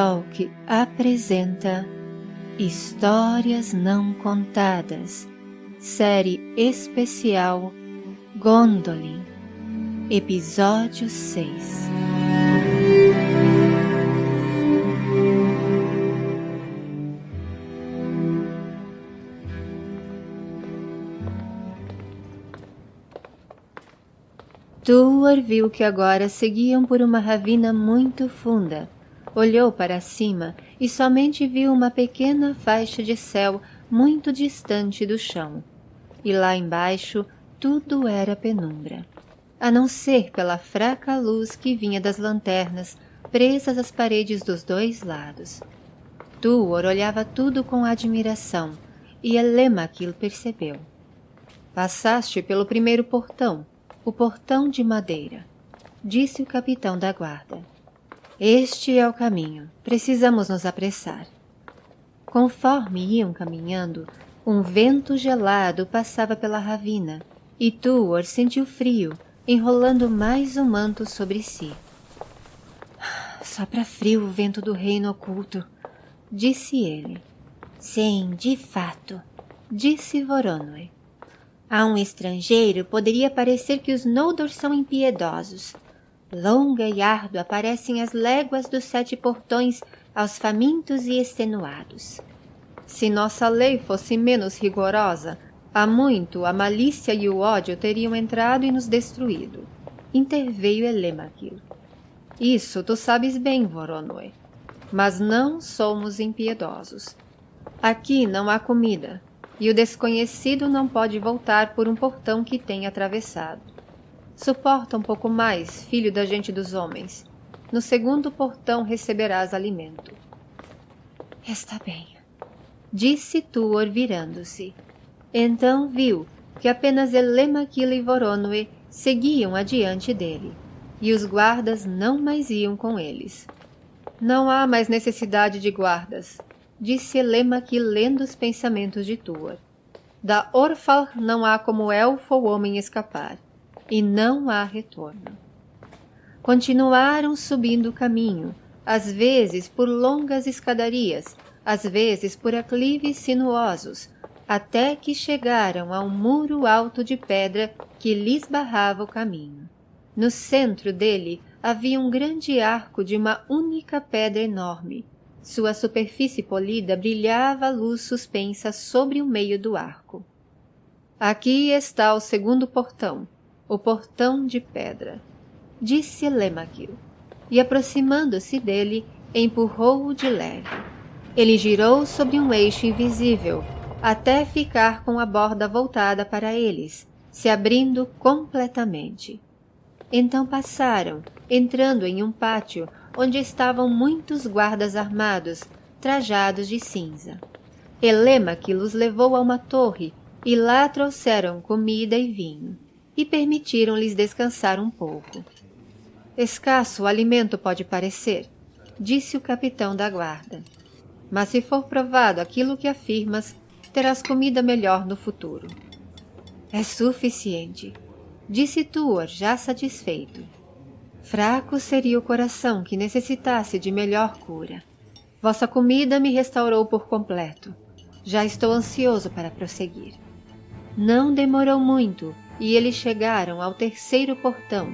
Talk apresenta Histórias Não Contadas, série especial Gondolin, episódio 6. Tuor viu que agora seguiam por uma ravina muito funda Olhou para cima e somente viu uma pequena faixa de céu muito distante do chão. E lá embaixo tudo era penumbra, a não ser pela fraca luz que vinha das lanternas presas às paredes dos dois lados. Tuor olhava tudo com admiração e Elemaquil percebeu. Passaste pelo primeiro portão, o portão de madeira, disse o capitão da guarda. Este é o caminho. Precisamos nos apressar. Conforme iam caminhando, um vento gelado passava pela ravina e Tuor sentiu frio, enrolando mais um manto sobre si. Sopra frio o vento do reino oculto, disse ele. Sim, de fato, disse Voronoi. A um estrangeiro poderia parecer que os Noldor são impiedosos, Longa e árdua parecem as léguas dos sete portões aos famintos e extenuados. Se nossa lei fosse menos rigorosa, há muito a malícia e o ódio teriam entrado e nos destruído. Interveio Elemaquil. Isso tu sabes bem, Voronoi. Mas não somos impiedosos. Aqui não há comida, e o desconhecido não pode voltar por um portão que tem atravessado. Suporta um pouco mais, filho da gente dos homens. No segundo portão receberás alimento. Está bem, disse Tuor virando-se. Então viu que apenas Elemaquila e Voronoi seguiam adiante dele, e os guardas não mais iam com eles. Não há mais necessidade de guardas, disse Elemaquil lendo os pensamentos de Tuor. Da Orfal não há como elfo ou homem escapar e não há retorno. Continuaram subindo o caminho, às vezes por longas escadarias, às vezes por aclives sinuosos, até que chegaram a um muro alto de pedra que lhes barrava o caminho. No centro dele havia um grande arco de uma única pedra enorme. Sua superfície polida brilhava a luz suspensa sobre o meio do arco. Aqui está o segundo portão, o portão de pedra, disse Lemaquil, e aproximando-se dele, empurrou-o de leve. Ele girou sobre um eixo invisível, até ficar com a borda voltada para eles, se abrindo completamente. Então passaram, entrando em um pátio onde estavam muitos guardas armados, trajados de cinza. Elemaque os levou a uma torre e lá trouxeram comida e vinho e permitiram-lhes descansar um pouco. Escasso o alimento pode parecer, disse o capitão da guarda. Mas se for provado aquilo que afirmas, terás comida melhor no futuro. É suficiente, disse Tuor, já satisfeito. Fraco seria o coração que necessitasse de melhor cura. Vossa comida me restaurou por completo. Já estou ansioso para prosseguir. Não demorou muito e eles chegaram ao terceiro portão.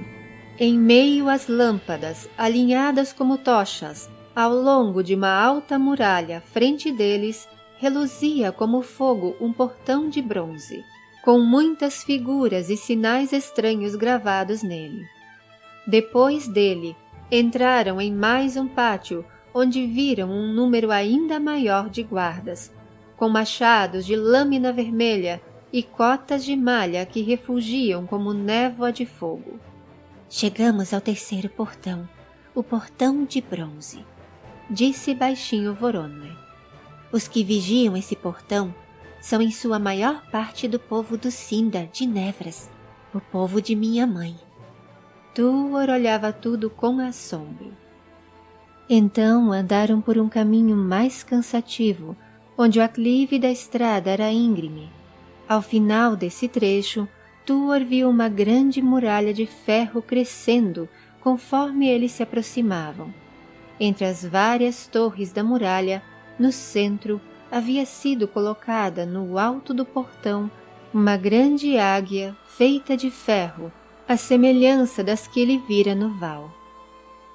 Em meio às lâmpadas, alinhadas como tochas, ao longo de uma alta muralha frente deles, reluzia como fogo um portão de bronze, com muitas figuras e sinais estranhos gravados nele. Depois dele, entraram em mais um pátio, onde viram um número ainda maior de guardas, com machados de lâmina vermelha e cotas de malha que refugiam como névoa de fogo. Chegamos ao terceiro portão, o portão de bronze, disse baixinho Voronoi. Os que vigiam esse portão são em sua maior parte do povo do Sindar de Nevras, o povo de minha mãe. Tuor olhava tudo com assombro. Então andaram por um caminho mais cansativo, onde o aclive da estrada era íngreme ao final desse trecho, Tuor viu uma grande muralha de ferro crescendo conforme eles se aproximavam. Entre as várias torres da muralha, no centro, havia sido colocada no alto do portão uma grande águia feita de ferro, à semelhança das que ele vira no val.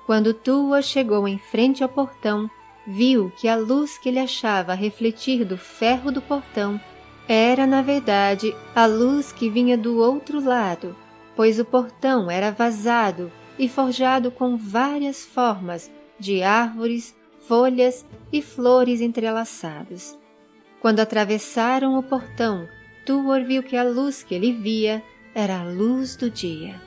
Quando Tua chegou em frente ao portão, viu que a luz que ele achava refletir do ferro do portão era, na verdade, a luz que vinha do outro lado, pois o portão era vazado e forjado com várias formas de árvores, folhas e flores entrelaçados. Quando atravessaram o portão, Tuor viu que a luz que ele via era a luz do dia.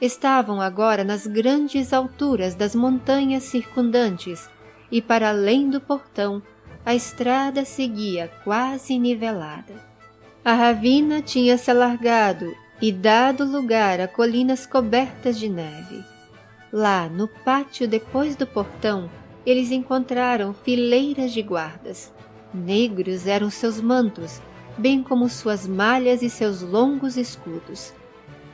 Estavam agora nas grandes alturas das montanhas circundantes e para além do portão a estrada seguia quase nivelada. A ravina tinha se alargado e dado lugar a colinas cobertas de neve. Lá, no pátio depois do portão, eles encontraram fileiras de guardas. Negros eram seus mantos, bem como suas malhas e seus longos escudos.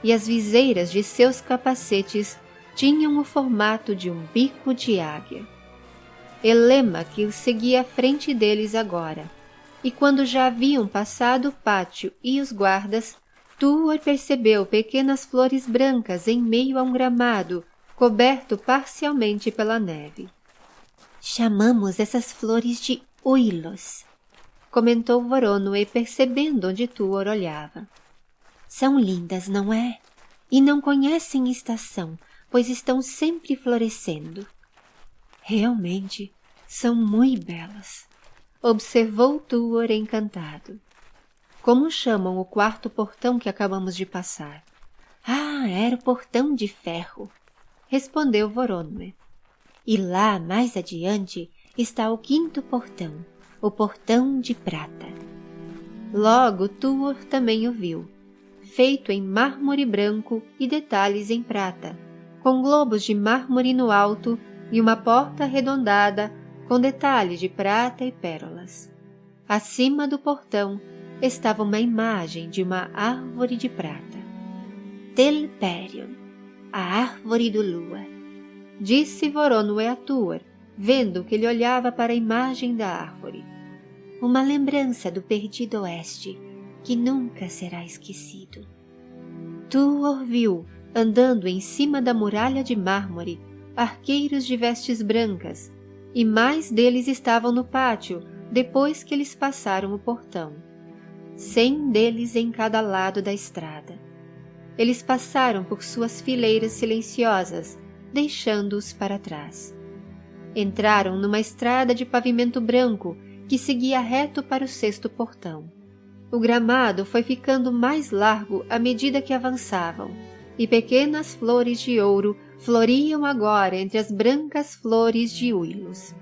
E as viseiras de seus capacetes tinham o formato de um bico de águia. Elema que seguia à frente deles agora, e quando já haviam passado o pátio e os guardas, Tuor percebeu pequenas flores brancas em meio a um gramado, coberto parcialmente pela neve. Chamamos essas flores de uilos, comentou Voronoi percebendo onde Tuor olhava. São lindas, não é? E não conhecem estação, pois estão sempre florescendo. Realmente, são muito belas, observou Tuor encantado. Como chamam o quarto portão que acabamos de passar? Ah, era o portão de ferro, respondeu Voronoi. E lá, mais adiante, está o quinto portão, o portão de prata. Logo Tuor também o viu, feito em mármore branco e detalhes em prata, com globos de mármore no alto e uma porta arredondada com detalhes de prata e pérolas. Acima do portão estava uma imagem de uma árvore de prata. Telperion, a árvore do lua, disse Voronoi a Tuor, vendo que ele olhava para a imagem da árvore. Uma lembrança do perdido oeste, que nunca será esquecido. Tuor viu, andando em cima da muralha de mármore, arqueiros de vestes brancas, e mais deles estavam no pátio depois que eles passaram o portão cem deles em cada lado da estrada. Eles passaram por suas fileiras silenciosas, deixando-os para trás. Entraram numa estrada de pavimento branco que seguia reto para o sexto portão. O gramado foi ficando mais largo à medida que avançavam, e pequenas flores de ouro floriam agora entre as brancas flores de uilos.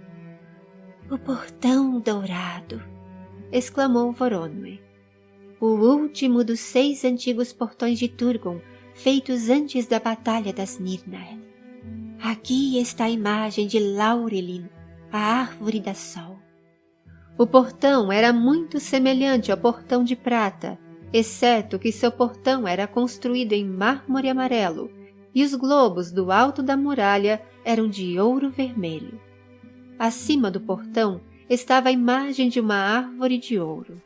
O portão dourado! exclamou Voronoi o último dos seis antigos portões de Turgon, feitos antes da Batalha das Nirnael. Aqui está a imagem de Laurelin, a árvore da sol. O portão era muito semelhante ao portão de prata, exceto que seu portão era construído em mármore amarelo e os globos do alto da muralha eram de ouro vermelho. Acima do portão estava a imagem de uma árvore de ouro.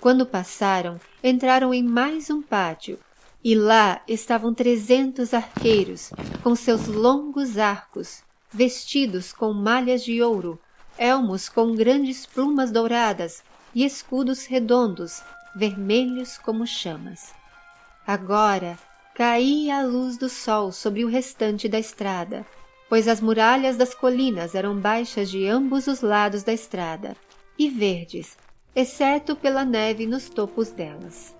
Quando passaram, entraram em mais um pátio, e lá estavam trezentos arqueiros, com seus longos arcos, vestidos com malhas de ouro, elmos com grandes plumas douradas e escudos redondos, vermelhos como chamas. Agora caía a luz do sol sobre o restante da estrada, pois as muralhas das colinas eram baixas de ambos os lados da estrada e verdes, exceto pela neve nos topos delas.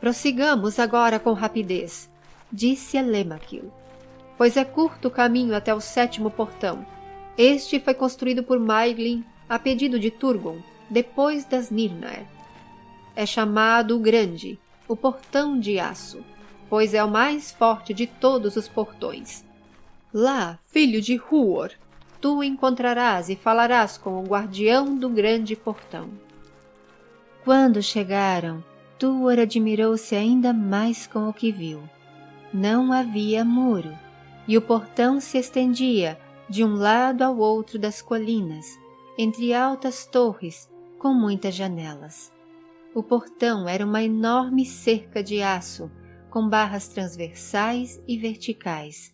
Prossigamos agora com rapidez, disse Elemakil, pois é curto o caminho até o sétimo portão. Este foi construído por Maiglin a pedido de Turgon, depois das Nirnaer. É chamado o Grande, o Portão de Aço, pois é o mais forte de todos os portões. Lá, filho de Huor, tu encontrarás e falarás com o guardião do grande portão. Quando chegaram, Tuor admirou-se ainda mais com o que viu. Não havia muro, e o portão se estendia de um lado ao outro das colinas, entre altas torres com muitas janelas. O portão era uma enorme cerca de aço, com barras transversais e verticais,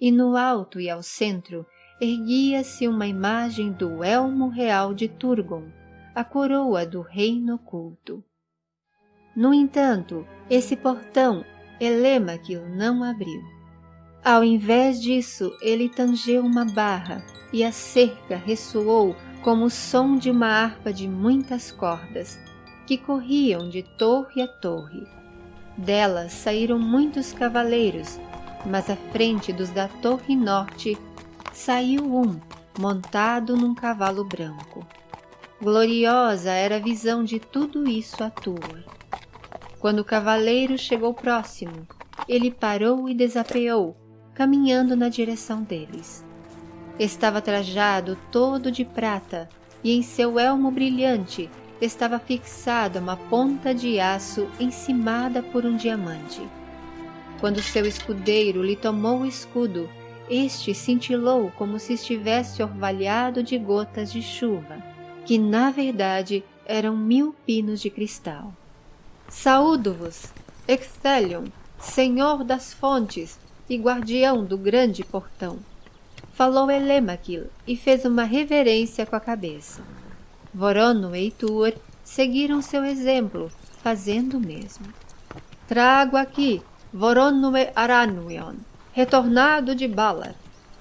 e no alto e ao centro erguia-se uma imagem do elmo real de Turgon, a coroa do reino oculto. No entanto, esse portão Elemaquil não abriu. Ao invés disso, ele tangeu uma barra e a cerca ressoou como o som de uma harpa de muitas cordas, que corriam de torre a torre. Delas saíram muitos cavaleiros, mas à frente dos da torre norte saiu um, montado num cavalo branco. Gloriosa era a visão de tudo isso à tua. Quando o cavaleiro chegou próximo, ele parou e desapeou, caminhando na direção deles. Estava trajado todo de prata e em seu elmo brilhante estava fixada uma ponta de aço encimada por um diamante. Quando seu escudeiro lhe tomou o escudo, este cintilou como se estivesse orvalhado de gotas de chuva, que na verdade eram mil pinos de cristal. Saúdo-vos, Excelion, senhor das fontes e guardião do grande portão falou Elemaquil e fez uma reverência com a cabeça. Vorono e Tuor seguiram seu exemplo, fazendo o mesmo. Trago aqui Voronue Aranuion, retornado de Balar,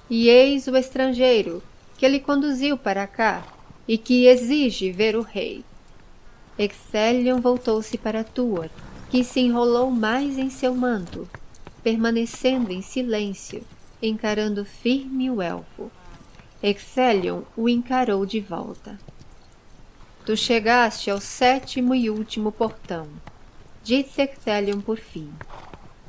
e eis o estrangeiro que ele conduziu para cá e que exige ver o rei. Excelion voltou-se para Tuor, que se enrolou mais em seu manto, permanecendo em silêncio, encarando firme o elfo. Excelion o encarou de volta. Tu chegaste ao sétimo e último portão, disse Excelion por fim.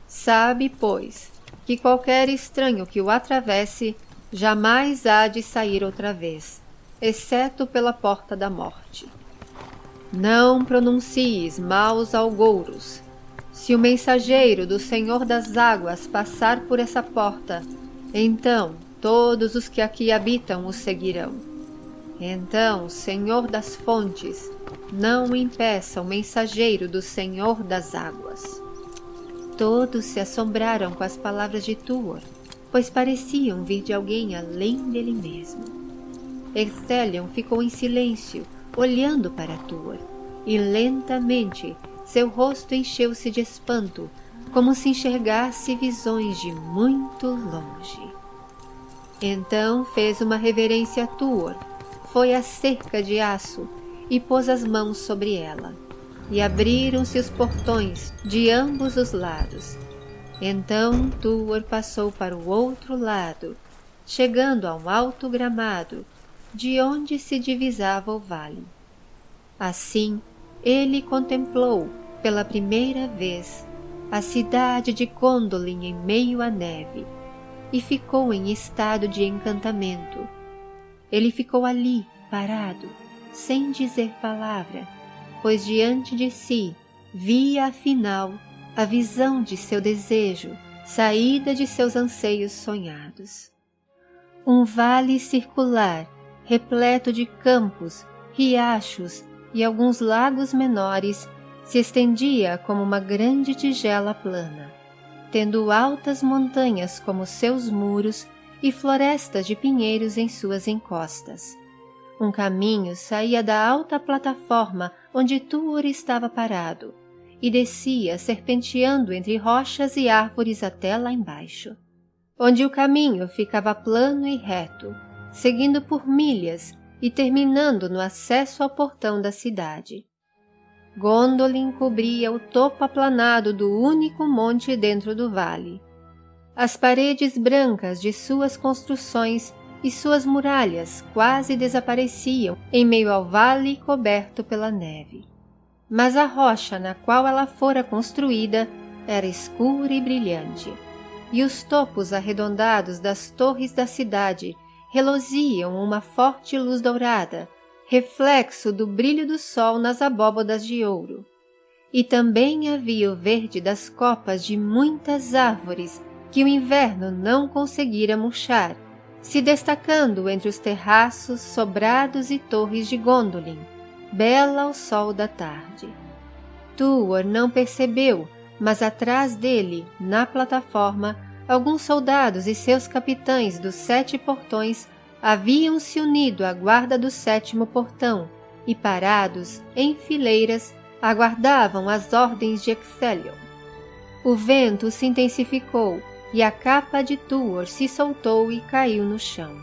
Sabe, pois, que qualquer estranho que o atravesse jamais há de sair outra vez, exceto pela porta da morte. Não pronuncies maus algouros. Se o mensageiro do Senhor das Águas passar por essa porta, então todos os que aqui habitam o seguirão. Então, Senhor das fontes, não impeça o mensageiro do Senhor das águas. Todos se assombraram com as palavras de Tuor, pois pareciam vir de alguém além dele mesmo. Excelion ficou em silêncio, olhando para Tuor, e lentamente seu rosto encheu-se de espanto como se enxergasse visões de muito longe. Então fez uma reverência a Tuor, foi à cerca de aço e pôs as mãos sobre ela, e abriram-se os portões de ambos os lados. Então Tuor passou para o outro lado, chegando a um alto gramado, de onde se divisava o vale. Assim, ele contemplou, pela primeira vez, a cidade de Gondolin em meio à neve, e ficou em estado de encantamento. Ele ficou ali, parado, sem dizer palavra, pois diante de si via afinal a visão de seu desejo, saída de seus anseios sonhados. Um vale circular, repleto de campos, riachos e alguns lagos menores se estendia como uma grande tigela plana, tendo altas montanhas como seus muros e florestas de pinheiros em suas encostas. Um caminho saía da alta plataforma onde Tuor estava parado e descia serpenteando entre rochas e árvores até lá embaixo, onde o caminho ficava plano e reto, seguindo por milhas e terminando no acesso ao portão da cidade. Gondolin cobria o topo aplanado do único monte dentro do vale. As paredes brancas de suas construções e suas muralhas quase desapareciam em meio ao vale coberto pela neve. Mas a rocha na qual ela fora construída era escura e brilhante, e os topos arredondados das torres da cidade reluziam uma forte luz dourada reflexo do brilho do sol nas abóbodas de ouro. E também havia o verde das copas de muitas árvores que o inverno não conseguira murchar, se destacando entre os terraços, sobrados e torres de Gondolin, bela ao sol da tarde. Tuor não percebeu, mas atrás dele, na plataforma, alguns soldados e seus capitães dos sete portões haviam se unido à guarda do sétimo portão e, parados em fileiras, aguardavam as ordens de Excelion. O vento se intensificou e a capa de Tuor se soltou e caiu no chão.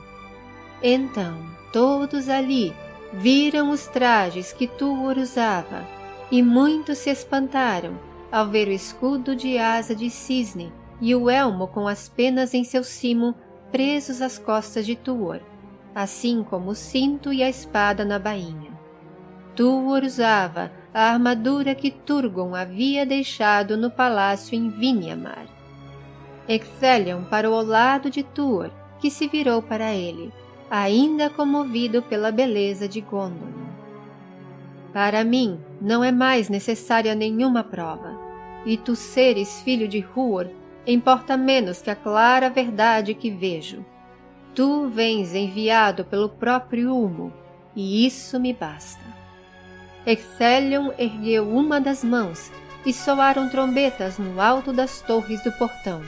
Então, todos ali viram os trajes que Tuor usava, e muitos se espantaram ao ver o escudo de asa de cisne e o elmo com as penas em seu cimo presos às costas de Tuor, assim como o cinto e a espada na bainha. Tuor usava a armadura que Turgon havia deixado no palácio em Vinyamar. Excelion parou ao lado de Tuor, que se virou para ele, ainda comovido pela beleza de Gondolin. Para mim, não é mais necessária nenhuma prova, e tu seres filho de Huor importa menos que a clara verdade que vejo. Tu vens enviado pelo próprio Humo, e isso me basta. Excelion ergueu uma das mãos e soaram trombetas no alto das torres do portão.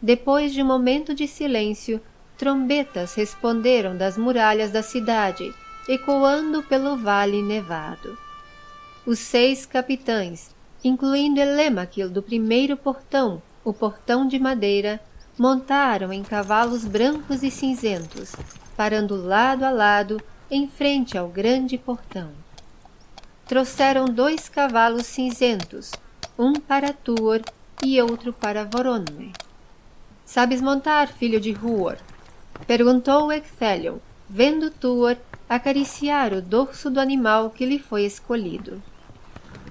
Depois de um momento de silêncio, trombetas responderam das muralhas da cidade, ecoando pelo vale nevado. Os seis capitães, incluindo Elemaquil do primeiro portão, o portão de madeira, montaram em cavalos brancos e cinzentos, parando lado a lado em frente ao grande portão. Trouxeram dois cavalos cinzentos, um para Tuor e outro para Voronoi. Sabes montar, filho de Huor? Perguntou Excelion, vendo Tuor acariciar o dorso do animal que lhe foi escolhido.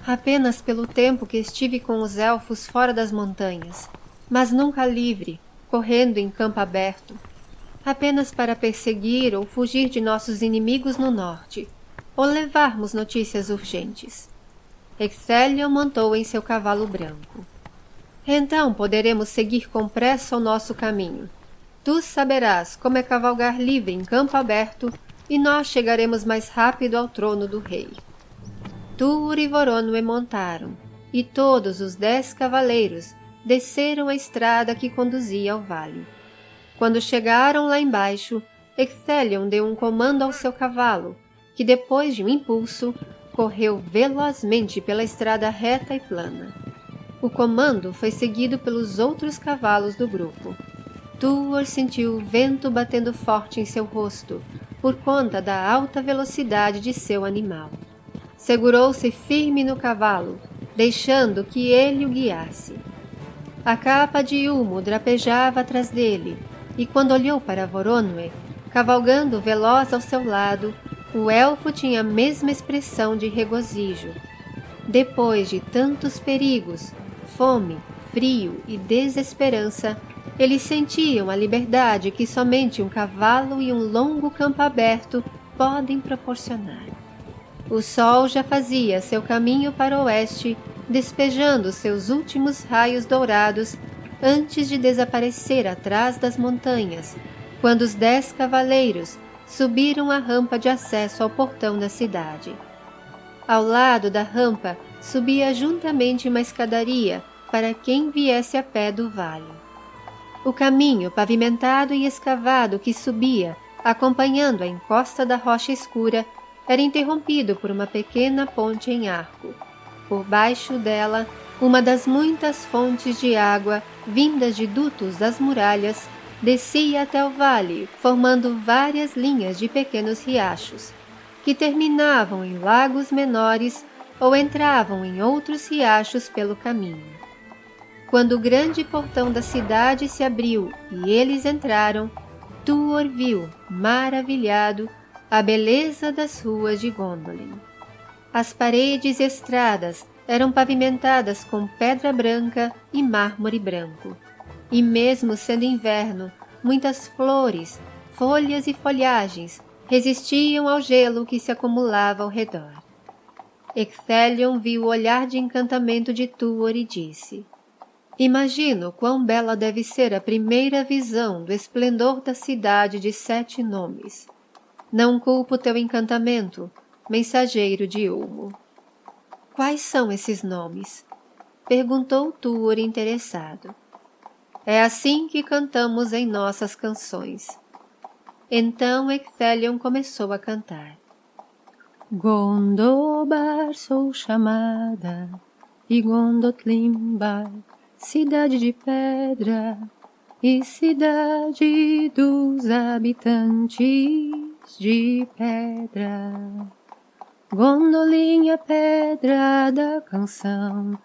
Apenas pelo tempo que estive com os elfos fora das montanhas, mas nunca livre, correndo em campo aberto, apenas para perseguir ou fugir de nossos inimigos no norte, ou levarmos notícias urgentes. Excelion montou em seu cavalo branco. Então poderemos seguir com pressa o nosso caminho. Tu saberás como é cavalgar livre em campo aberto e nós chegaremos mais rápido ao trono do rei. Tur e Voronoi montaram, e todos os dez cavaleiros desceram a estrada que conduzia ao vale. Quando chegaram lá embaixo, Excelion deu um comando ao seu cavalo, que depois de um impulso, correu velozmente pela estrada reta e plana. O comando foi seguido pelos outros cavalos do grupo. Tuor sentiu o vento batendo forte em seu rosto, por conta da alta velocidade de seu animal. Segurou-se firme no cavalo, deixando que ele o guiasse. A capa de humo drapejava atrás dele, e quando olhou para Voronoi, cavalgando veloz ao seu lado, o elfo tinha a mesma expressão de regozijo. Depois de tantos perigos, fome, frio e desesperança, eles sentiam a liberdade que somente um cavalo e um longo campo aberto podem proporcionar. O sol já fazia seu caminho para o oeste, despejando seus últimos raios dourados antes de desaparecer atrás das montanhas, quando os dez cavaleiros subiram a rampa de acesso ao portão da cidade. Ao lado da rampa subia juntamente uma escadaria para quem viesse a pé do vale. O caminho pavimentado e escavado que subia, acompanhando a encosta da rocha escura, era interrompido por uma pequena ponte em arco. Por baixo dela, uma das muitas fontes de água vindas de dutos das muralhas descia até o vale, formando várias linhas de pequenos riachos, que terminavam em lagos menores ou entravam em outros riachos pelo caminho. Quando o grande portão da cidade se abriu e eles entraram, Tuor viu, maravilhado, a beleza das ruas de Gondolin. As paredes e estradas eram pavimentadas com pedra branca e mármore branco. E mesmo sendo inverno, muitas flores, folhas e folhagens resistiam ao gelo que se acumulava ao redor. Excelion viu o olhar de encantamento de Tuor e disse, Imagino quão bela deve ser a primeira visão do esplendor da cidade de sete nomes. Não culpo teu encantamento, mensageiro de Ulmo. Quais são esses nomes? Perguntou Tuor interessado. É assim que cantamos em nossas canções. Então Ecthelion começou a cantar. Gondobar sou chamada, e Gondotlimbar cidade de pedra e cidade dos habitantes de pedra. Gondolinha, pedra da canção,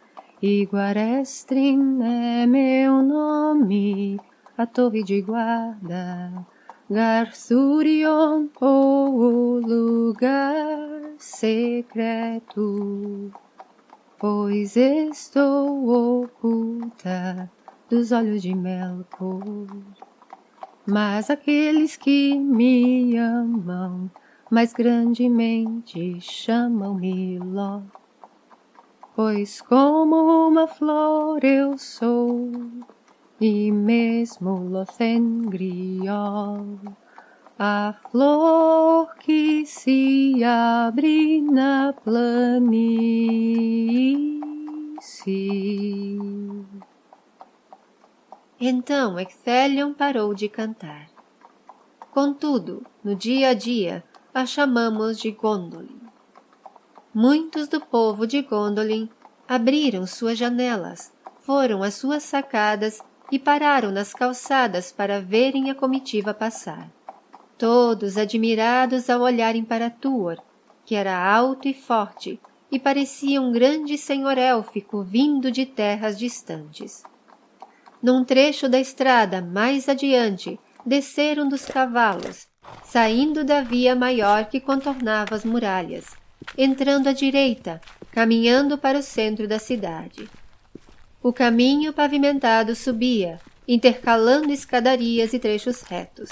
e Guarestrin é meu nome, a torre de guarda, Garsurion, ou o lugar secreto pois estou oculta dos olhos de Melkor. Mas aqueles que me amam mais grandemente chamam-me Ló, pois como uma flor eu sou, e mesmo Lothengriol a flor que se abre na planície. Então Ecthelion parou de cantar. Contudo, no dia a dia, a chamamos de Gondolin. Muitos do povo de Gondolin abriram suas janelas, foram às suas sacadas e pararam nas calçadas para verem a comitiva passar todos admirados ao olharem para Tuor, que era alto e forte e parecia um grande senhor élfico vindo de terras distantes. Num trecho da estrada mais adiante, desceram dos cavalos, saindo da via maior que contornava as muralhas, entrando à direita, caminhando para o centro da cidade. O caminho pavimentado subia, intercalando escadarias e trechos retos.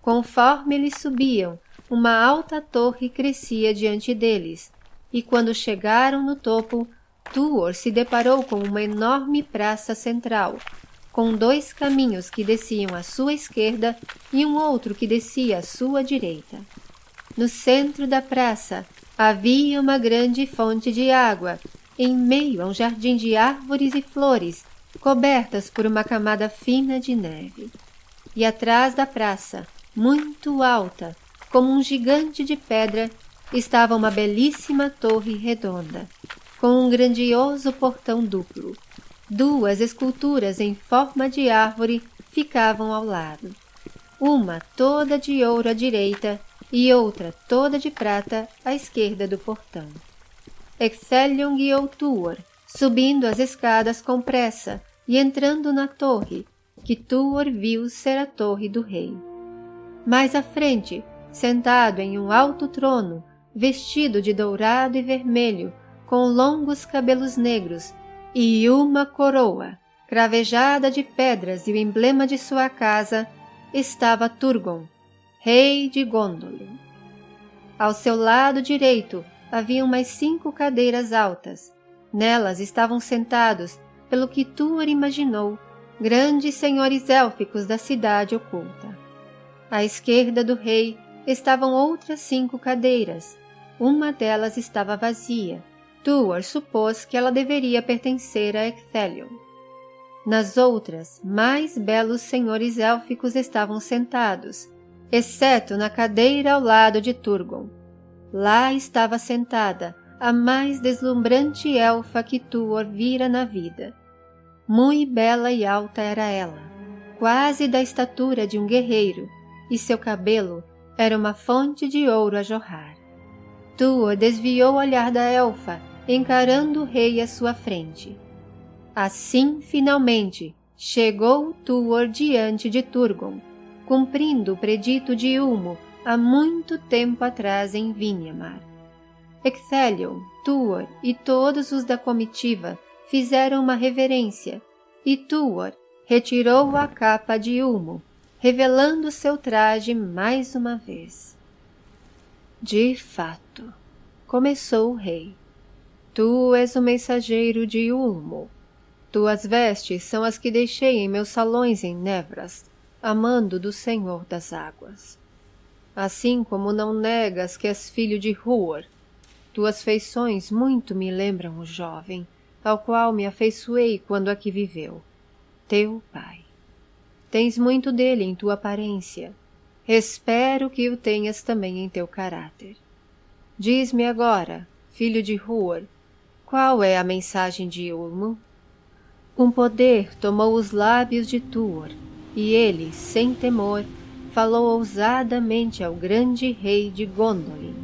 Conforme eles subiam, uma alta torre crescia diante deles, e quando chegaram no topo, Tuor se deparou com uma enorme praça central, com dois caminhos que desciam à sua esquerda e um outro que descia à sua direita. No centro da praça havia uma grande fonte de água, em meio a um jardim de árvores e flores, cobertas por uma camada fina de neve. E atrás da praça, muito alta, como um gigante de pedra, estava uma belíssima torre redonda, com um grandioso portão duplo. Duas esculturas em forma de árvore ficavam ao lado, uma toda de ouro à direita e outra toda de prata à esquerda do portão. Excelion guiou Tuor, subindo as escadas com pressa e entrando na torre, que Tuor viu ser a torre do rei. Mais à frente, sentado em um alto trono, vestido de dourado e vermelho, com longos cabelos negros e uma coroa, cravejada de pedras e o emblema de sua casa, estava Turgon, rei de Gondolin. Ao seu lado direito havia mais cinco cadeiras altas. Nelas estavam sentados, pelo que Tuor imaginou, grandes senhores élficos da cidade oculta. À esquerda do rei estavam outras cinco cadeiras. Uma delas estava vazia. Tuor supôs que ela deveria pertencer a Ecthelion. Nas outras, mais belos senhores élficos estavam sentados, exceto na cadeira ao lado de Turgon. Lá estava sentada a mais deslumbrante elfa que Tuor vira na vida. Muito bela e alta era ela, quase da estatura de um guerreiro, e seu cabelo era uma fonte de ouro a jorrar. Tuor desviou o olhar da elfa, encarando o rei à sua frente. Assim, finalmente, chegou Tuor diante de Turgon, cumprindo o predito de Ulmo há muito tempo atrás em Vinhamar. Ecthelion, Tuor e todos os da comitiva fizeram uma reverência, e Tuor retirou a capa de Ulmo, revelando seu traje mais uma vez. De fato, começou o rei. Tu és o mensageiro de Ulmo. Tuas vestes são as que deixei em meus salões em Nevras, amando do Senhor das águas. Assim como não negas que és filho de Huor, tuas feições muito me lembram o jovem, ao qual me afeiçoei quando aqui viveu, teu pai. Tens muito dele em tua aparência. Espero que o tenhas também em teu caráter. Diz-me agora, filho de Huor, qual é a mensagem de Ulmo? Um poder tomou os lábios de Tuor, e ele, sem temor, falou ousadamente ao grande rei de Gondolin.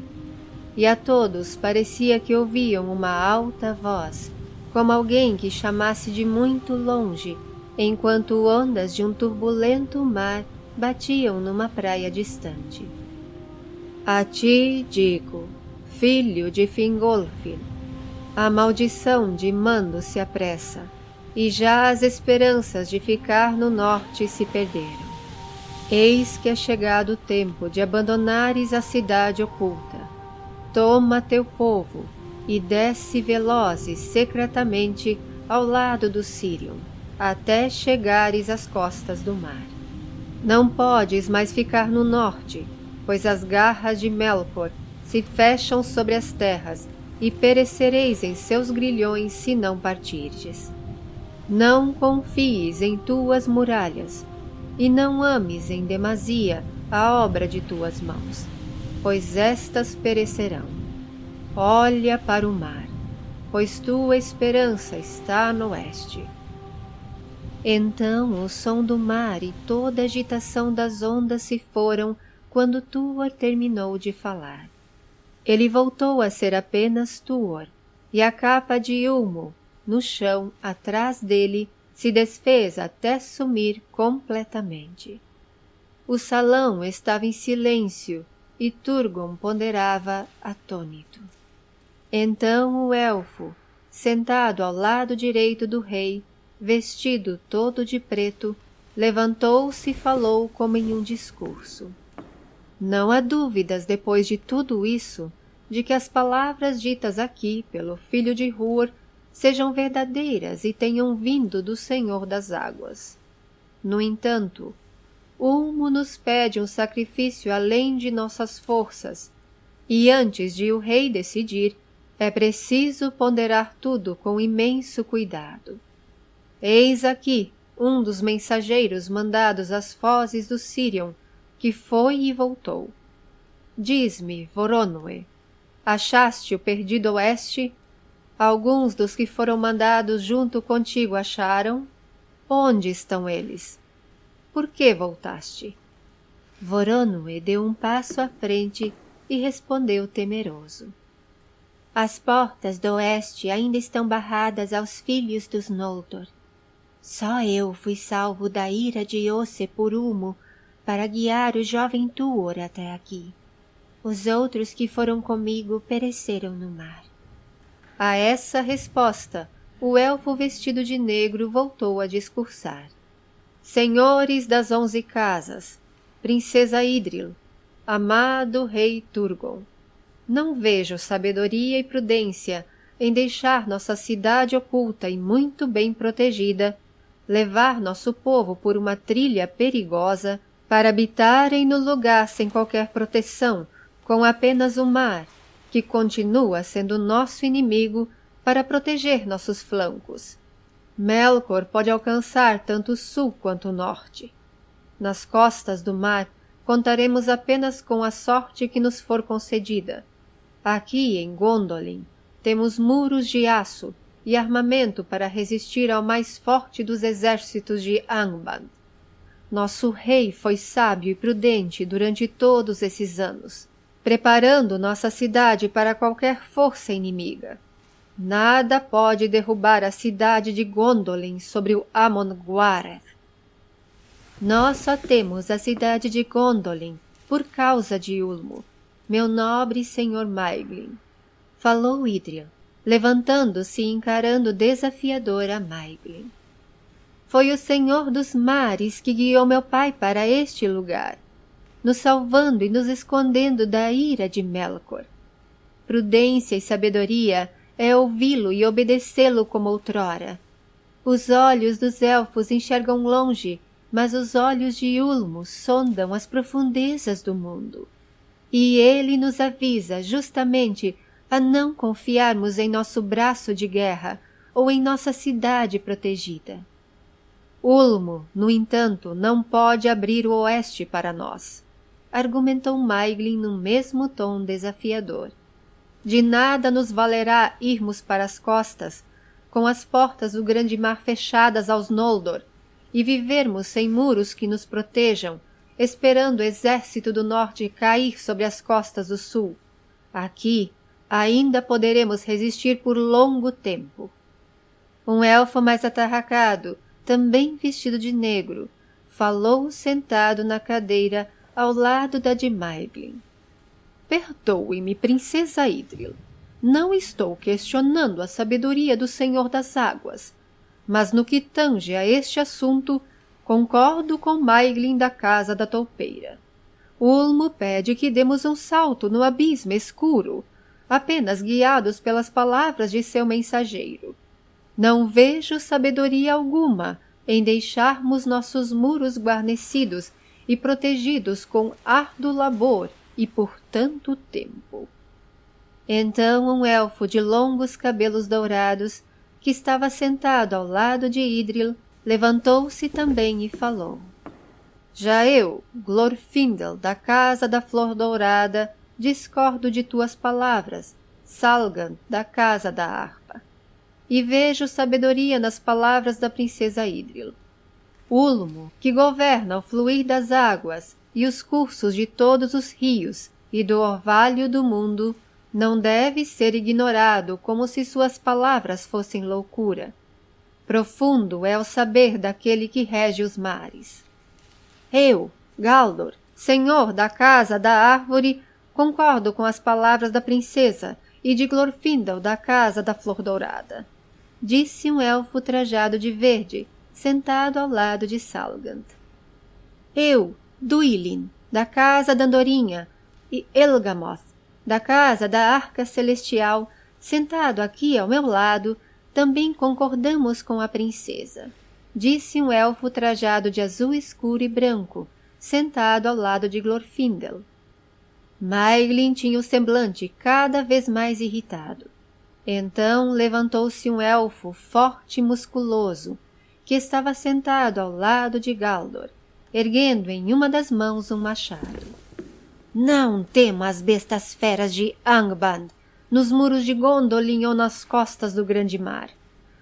E a todos parecia que ouviam uma alta voz, como alguém que chamasse de muito longe, enquanto ondas de um turbulento mar batiam numa praia distante. A ti digo, filho de Fingolfin, a maldição de Mando se apressa, e já as esperanças de ficar no norte se perderam. Eis que é chegado o tempo de abandonares a cidade oculta. Toma teu povo e desce velozes secretamente ao lado do Sirion até chegares às costas do mar. Não podes mais ficar no norte, pois as garras de Melkor se fecham sobre as terras e perecereis em seus grilhões se não partirdes. Não confies em tuas muralhas, e não ames em demasia a obra de tuas mãos, pois estas perecerão. Olha para o mar, pois tua esperança está no oeste. Então o som do mar e toda a agitação das ondas se foram quando Tuor terminou de falar. Ele voltou a ser apenas Tuor, e a capa de Ulmo, no chão atrás dele, se desfez até sumir completamente. O salão estava em silêncio e Turgon ponderava atônito. Então o elfo, sentado ao lado direito do rei, vestido todo de preto, levantou-se e falou como em um discurso. Não há dúvidas, depois de tudo isso, de que as palavras ditas aqui pelo filho de Hur sejam verdadeiras e tenham vindo do Senhor das Águas. No entanto, Ulmo nos pede um sacrifício além de nossas forças, e antes de o rei decidir, é preciso ponderar tudo com imenso cuidado. Eis aqui um dos mensageiros mandados às fozes do Sirion, que foi e voltou. Diz-me, Voronoi, achaste o perdido oeste? Alguns dos que foram mandados junto contigo acharam? Onde estão eles? Por que voltaste? Voronoi deu um passo à frente e respondeu temeroso. As portas do oeste ainda estão barradas aos filhos dos Noldor. Só eu fui salvo da ira de Osse por Ulmo para guiar o jovem Tuor até aqui. Os outros que foram comigo pereceram no mar. A essa resposta, o elfo vestido de negro voltou a discursar. Senhores das onze casas, princesa Idril, amado rei Turgon, não vejo sabedoria e prudência em deixar nossa cidade oculta e muito bem protegida levar nosso povo por uma trilha perigosa para habitarem no lugar sem qualquer proteção, com apenas o mar, que continua sendo nosso inimigo para proteger nossos flancos. Melkor pode alcançar tanto o sul quanto o norte. Nas costas do mar contaremos apenas com a sorte que nos for concedida. Aqui em Gondolin temos muros de aço e armamento para resistir ao mais forte dos exércitos de Angband. Nosso rei foi sábio e prudente durante todos esses anos, preparando nossa cidade para qualquer força inimiga. Nada pode derrubar a cidade de Gondolin sobre o Amon Guareth. Nós só temos a cidade de Gondolin por causa de Ulmo, meu nobre senhor Maiglin. Falou Idril, levantando-se e encarando desafiador a Maiglin. Foi o Senhor dos Mares que guiou meu pai para este lugar, nos salvando e nos escondendo da ira de Melkor. Prudência e sabedoria é ouvi-lo e obedecê-lo como outrora. Os olhos dos elfos enxergam longe, mas os olhos de Ulmo sondam as profundezas do mundo. E ele nos avisa justamente a não confiarmos em nosso braço de guerra ou em nossa cidade protegida. Ulmo, no entanto, não pode abrir o oeste para nós, argumentou Maiglin no mesmo tom desafiador. De nada nos valerá irmos para as costas, com as portas do grande mar fechadas aos Noldor, e vivermos sem muros que nos protejam, esperando o exército do norte cair sobre as costas do sul. Aqui ainda poderemos resistir por longo tempo. Um elfo mais atarracado, também vestido de negro, falou sentado na cadeira ao lado da de Maiglin. Perdoe-me, princesa Idril. Não estou questionando a sabedoria do Senhor das Águas, mas no que tange a este assunto, concordo com Maiglin da Casa da Toupeira. Ulmo pede que demos um salto no abismo escuro, apenas guiados pelas palavras de seu mensageiro. Não vejo sabedoria alguma em deixarmos nossos muros guarnecidos e protegidos com árduo labor e por tanto tempo. Então um elfo de longos cabelos dourados, que estava sentado ao lado de Idril, levantou-se também e falou. Já eu, Glorfindel, da Casa da Flor Dourada, discordo de tuas palavras, Salgan, da Casa da Harpa. E vejo sabedoria nas palavras da princesa Idril. Ulmo, que governa o fluir das águas e os cursos de todos os rios e do orvalho do mundo, não deve ser ignorado como se suas palavras fossem loucura. Profundo é o saber daquele que rege os mares. Eu, Galdor, senhor da casa da árvore, concordo com as palavras da princesa e de Glorfindel da casa da flor dourada. Disse um elfo trajado de verde, sentado ao lado de Salgant. Eu, Duilin, da casa da Andorinha, e Elgamoth, da casa da arca celestial, sentado aqui ao meu lado, também concordamos com a princesa. Disse um elfo trajado de azul escuro e branco, sentado ao lado de Glorfindel. Maiglin tinha o semblante cada vez mais irritado. Então levantou-se um elfo forte e musculoso, que estava sentado ao lado de Galdor, erguendo em uma das mãos um machado. Não temo as bestas feras de Angband, nos muros de Gondolin ou nas costas do grande mar.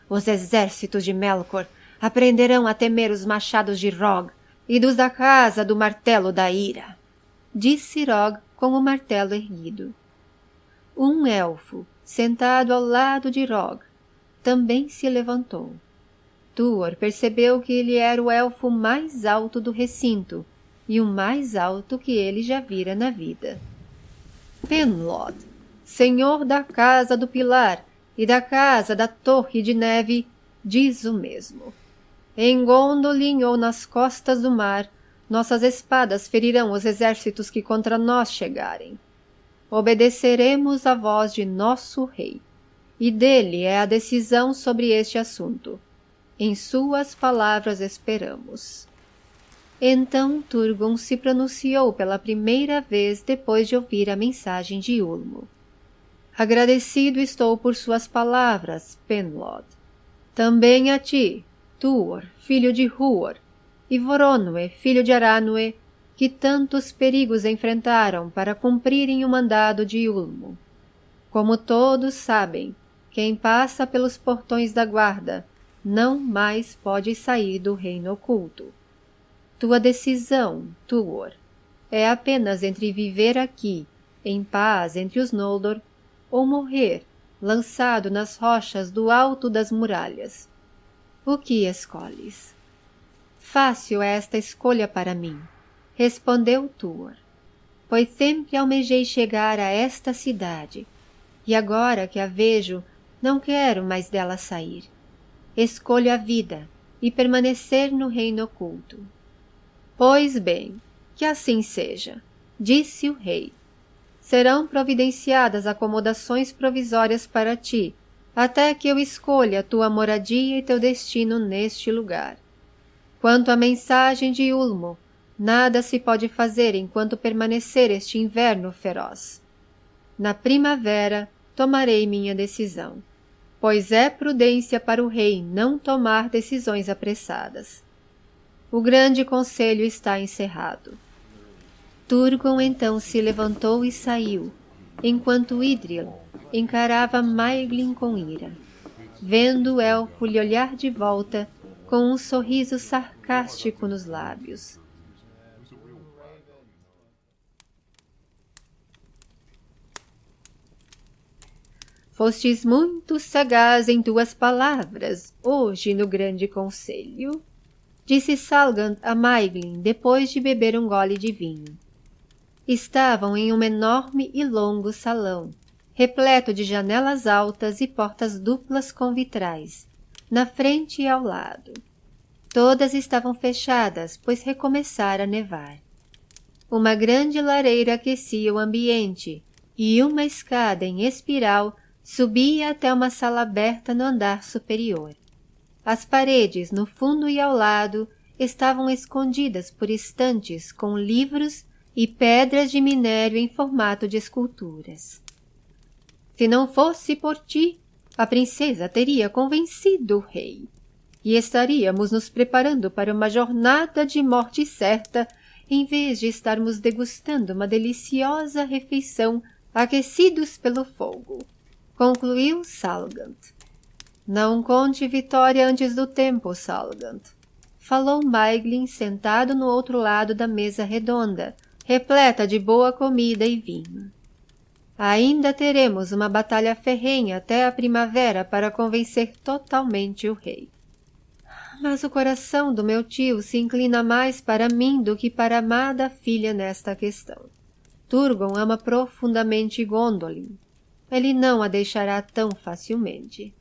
Os exércitos de Melkor aprenderão a temer os machados de Rog e dos da casa do martelo da ira. Disse Rog com o martelo erguido. Um elfo, sentado ao lado de Rog, também se levantou. Tuor percebeu que ele era o elfo mais alto do recinto e o mais alto que ele já vira na vida. Penlod, senhor da casa do pilar e da casa da torre de neve, diz o mesmo. Em Gondolin ou nas costas do mar, nossas espadas ferirão os exércitos que contra nós chegarem. Obedeceremos à voz de nosso rei, e dele é a decisão sobre este assunto. Em suas palavras esperamos. Então Turgon se pronunciou pela primeira vez depois de ouvir a mensagem de Ulmo. Agradecido estou por suas palavras, Penlod. Também a ti, Tuor, filho de Huor, e Voronue, filho de Aranue, que tantos perigos enfrentaram para cumprirem o mandado de Ulmo. Como todos sabem, quem passa pelos portões da guarda não mais pode sair do reino oculto. Tua decisão, Tuor, é apenas entre viver aqui, em paz entre os Noldor, ou morrer, lançado nas rochas do alto das muralhas. O que escolhes? Fácil é esta escolha para mim, respondeu Tuor, pois sempre almejei chegar a esta cidade, e agora que a vejo, não quero mais dela sair. Escolho a vida e permanecer no reino oculto. Pois bem, que assim seja, disse o rei. Serão providenciadas acomodações provisórias para ti, até que eu escolha tua moradia e teu destino neste lugar. Quanto à mensagem de Ulmo, nada se pode fazer enquanto permanecer este inverno feroz. Na primavera tomarei minha decisão, pois é prudência para o rei não tomar decisões apressadas. O grande conselho está encerrado. Turgon então se levantou e saiu, enquanto Idril encarava Maeglin com ira, vendo o elfo lhe olhar de volta com um sorriso sarcástico nos lábios. Fostes muito sagaz em tuas palavras, hoje no grande conselho, disse Salgant a Maeglin depois de beber um gole de vinho. Estavam em um enorme e longo salão, repleto de janelas altas e portas duplas com vitrais, na frente e ao lado. Todas estavam fechadas, pois recomeçara a nevar. Uma grande lareira aquecia o ambiente e uma escada em espiral subia até uma sala aberta no andar superior. As paredes, no fundo e ao lado, estavam escondidas por estantes com livros e pedras de minério em formato de esculturas. Se não fosse por ti, a princesa teria convencido o rei e estaríamos nos preparando para uma jornada de morte certa em vez de estarmos degustando uma deliciosa refeição aquecidos pelo fogo, concluiu Salgant. Não conte vitória antes do tempo, Salgant, falou Maiglin sentado no outro lado da mesa redonda, repleta de boa comida e vinho. Ainda teremos uma batalha ferrenha até a primavera para convencer totalmente o rei. Mas o coração do meu tio se inclina mais para mim do que para a amada filha nesta questão. Turgon ama profundamente Gondolin. Ele não a deixará tão facilmente.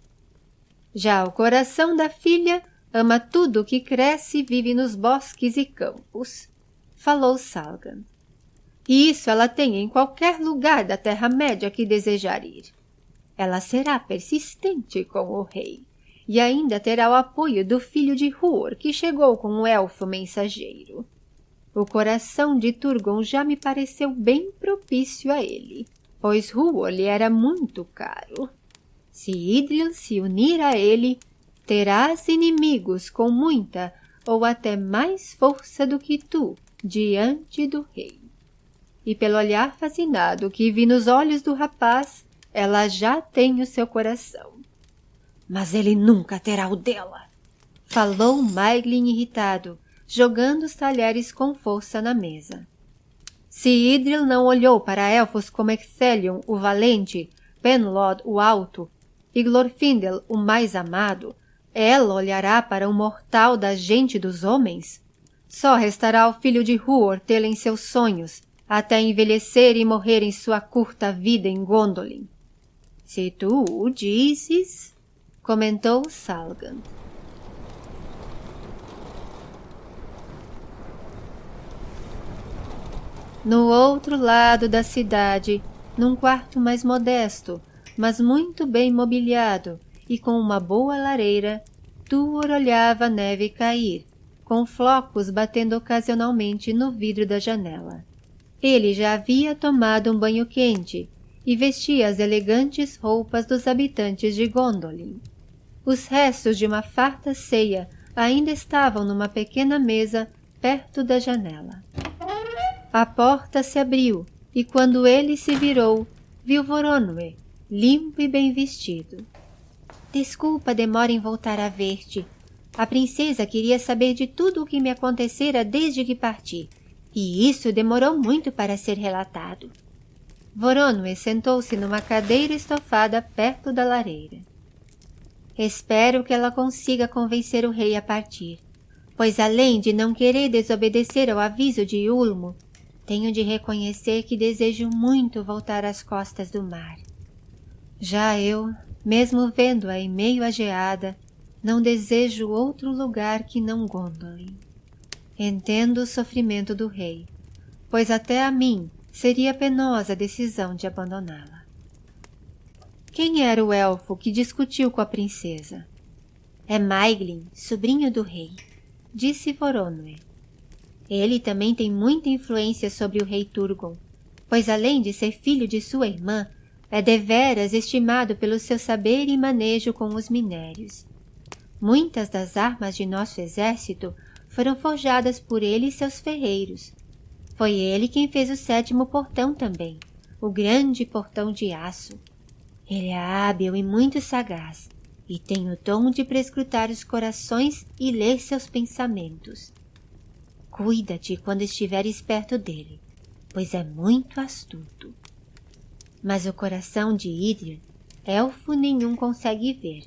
Já o coração da filha ama tudo que cresce e vive nos bosques e campos, falou Salgan. E isso ela tem em qualquer lugar da Terra-média que desejar ir. Ela será persistente com o rei e ainda terá o apoio do filho de Huor, que chegou com o elfo mensageiro. O coração de Turgon já me pareceu bem propício a ele, pois Huor lhe era muito caro. Se Idril se unir a ele, terás inimigos com muita ou até mais força do que tu diante do rei. E pelo olhar fascinado que vi nos olhos do rapaz, ela já tem o seu coração. Mas ele nunca terá o dela, falou Maiglin irritado, jogando os talheres com força na mesa. Se Idril não olhou para elfos como Excelion, o valente, Penlod, o alto, e Glorfindel, o mais amado, ela olhará para um mortal da gente dos homens? Só restará ao filho de Huor tê-la em seus sonhos, até envelhecer e morrer em sua curta vida em Gondolin. Se tu o dizes, comentou Salgan. No outro lado da cidade, num quarto mais modesto, mas muito bem mobiliado e com uma boa lareira, Tuor olhava a neve cair, com flocos batendo ocasionalmente no vidro da janela. Ele já havia tomado um banho quente e vestia as elegantes roupas dos habitantes de Gondolin. Os restos de uma farta ceia ainda estavam numa pequena mesa perto da janela. A porta se abriu e quando ele se virou, viu Voronoi, limpo e bem vestido. Desculpa demora em voltar a ver-te. A princesa queria saber de tudo o que me acontecera desde que parti, e isso demorou muito para ser relatado. Voronoi sentou-se numa cadeira estofada perto da lareira. Espero que ela consiga convencer o rei a partir, pois além de não querer desobedecer ao aviso de Ulmo, tenho de reconhecer que desejo muito voltar às costas do mar. Já eu, mesmo vendo-a em meio à geada, não desejo outro lugar que não Gondolin. Entendo o sofrimento do rei, pois até a mim seria penosa a decisão de abandoná-la. Quem era o elfo que discutiu com a princesa? É Maiglin, sobrinho do rei, disse Voronoi. Ele também tem muita influência sobre o rei Turgon, pois além de ser filho de sua irmã, é deveras estimado pelo seu saber e manejo com os minérios. Muitas das armas de nosso exército foram forjadas por ele e seus ferreiros. Foi ele quem fez o sétimo portão também, o grande portão de aço. Ele é hábil e muito sagaz, e tem o dom de prescrutar os corações e ler seus pensamentos. Cuida-te quando estiveres perto dele, pois é muito astuto. Mas o coração de Idril, elfo nenhum consegue ver.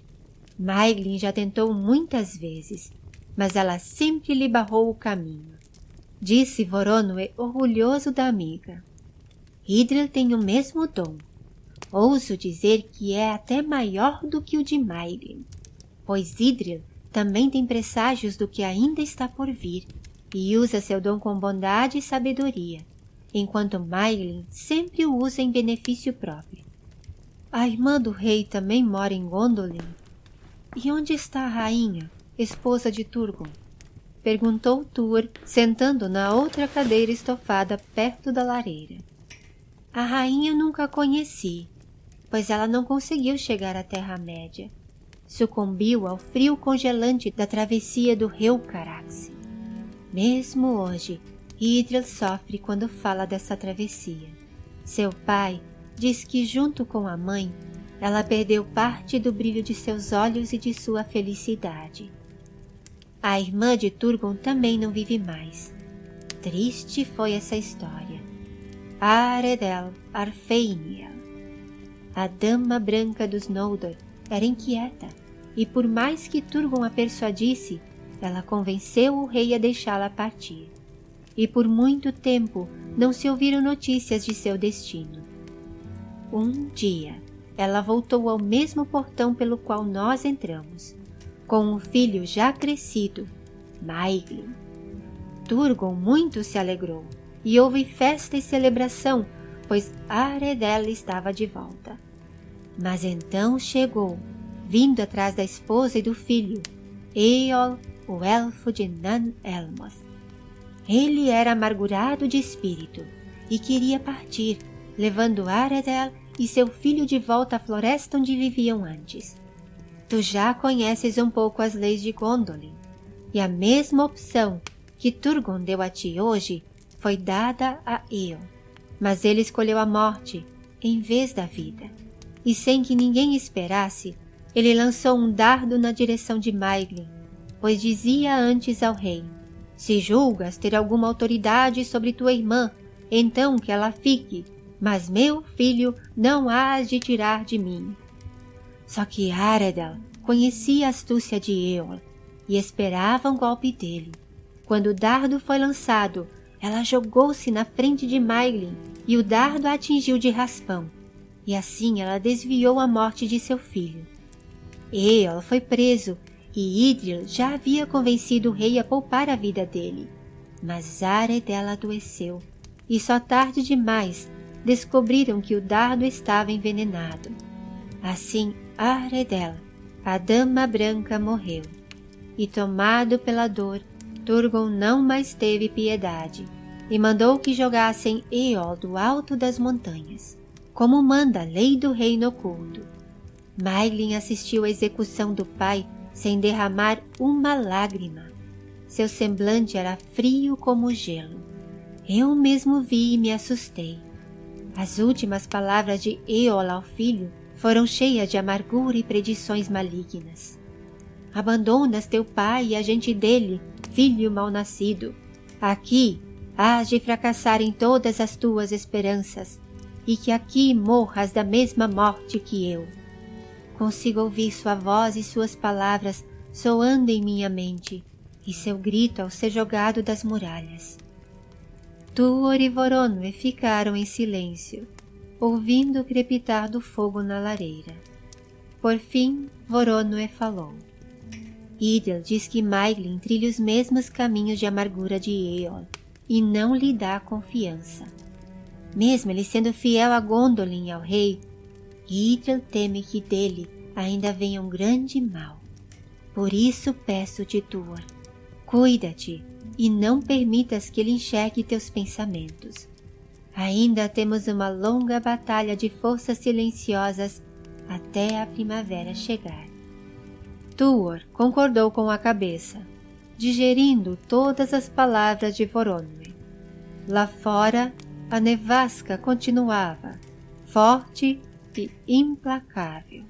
Maiglin já tentou muitas vezes, mas ela sempre lhe barrou o caminho. Disse Voronoi orgulhoso da amiga. Idril tem o mesmo dom. Ouso dizer que é até maior do que o de Maiglin, pois Idril também tem presságios do que ainda está por vir e usa seu dom com bondade e sabedoria, enquanto Mailin sempre o usa em benefício próprio. A irmã do rei também mora em Gondolin? E onde está a rainha, esposa de Turgon? Perguntou Tur, sentando na outra cadeira estofada perto da lareira. A rainha nunca a conheci, pois ela não conseguiu chegar à Terra-média. Sucumbiu ao frio congelante da travessia do rio Carax. Mesmo hoje, Idril sofre quando fala dessa travessia. Seu pai diz que, junto com a mãe, ela perdeu parte do brilho de seus olhos e de sua felicidade. A irmã de Turgon também não vive mais. Triste foi essa história. Aredel Arfeiniel. A dama branca dos Noldor era inquieta, e por mais que Turgon a persuadisse, ela convenceu o rei a deixá-la partir. E por muito tempo não se ouviram notícias de seu destino. Um dia, ela voltou ao mesmo portão pelo qual nós entramos, com o filho já crescido, Maiglin. Turgon muito se alegrou, e houve festa e celebração, pois Aredela estava de volta. Mas então chegou, vindo atrás da esposa e do filho, Eol o elfo de Nan-Elmoth. Ele era amargurado de espírito e queria partir, levando Aredel e seu filho de volta à floresta onde viviam antes. Tu já conheces um pouco as leis de Gondolin, e a mesma opção que Turgon deu a ti hoje foi dada a Eon, mas ele escolheu a morte em vez da vida. E sem que ninguém esperasse, ele lançou um dardo na direção de Maiglin, pois dizia antes ao rei, se julgas ter alguma autoridade sobre tua irmã, então que ela fique, mas meu filho não hás de tirar de mim. Só que Aredal conhecia a astúcia de Eol e esperava um golpe dele. Quando o dardo foi lançado, ela jogou-se na frente de Mailin e o dardo a atingiu de raspão, e assim ela desviou a morte de seu filho. Eol foi preso e Idril já havia convencido o rei a poupar a vida dele. Mas dela adoeceu, e só tarde demais descobriram que o dardo estava envenenado. Assim, Aredel, a dama branca, morreu. E tomado pela dor, Turgon não mais teve piedade, e mandou que jogassem Eol do alto das montanhas, como manda a lei do reino oculto. Mailin assistiu à execução do pai sem derramar uma lágrima. Seu semblante era frio como gelo. Eu mesmo vi e me assustei. As últimas palavras de Eol ao filho foram cheias de amargura e predições malignas. Abandonas teu pai e a gente dele, filho mal-nascido. Aqui hás de fracassar em todas as tuas esperanças, e que aqui morras da mesma morte que eu. Consigo ouvir sua voz e suas palavras soando em minha mente, e seu grito ao ser jogado das muralhas. Tuor e Voronoi ficaram em silêncio, ouvindo o crepitar do fogo na lareira. Por fim, Voronoi falou. Idel diz que Maiglin trilha os mesmos caminhos de amargura de Eol e não lhe dá confiança. Mesmo ele sendo fiel a Gondolin e ao rei, Idril teme que dele ainda venha um grande mal. Por isso peço-te, Tuor, cuida-te e não permitas que ele enxergue teus pensamentos. Ainda temos uma longa batalha de forças silenciosas até a primavera chegar. Tuor concordou com a cabeça, digerindo todas as palavras de Voronoi. Lá fora, a nevasca continuava, forte e implacável.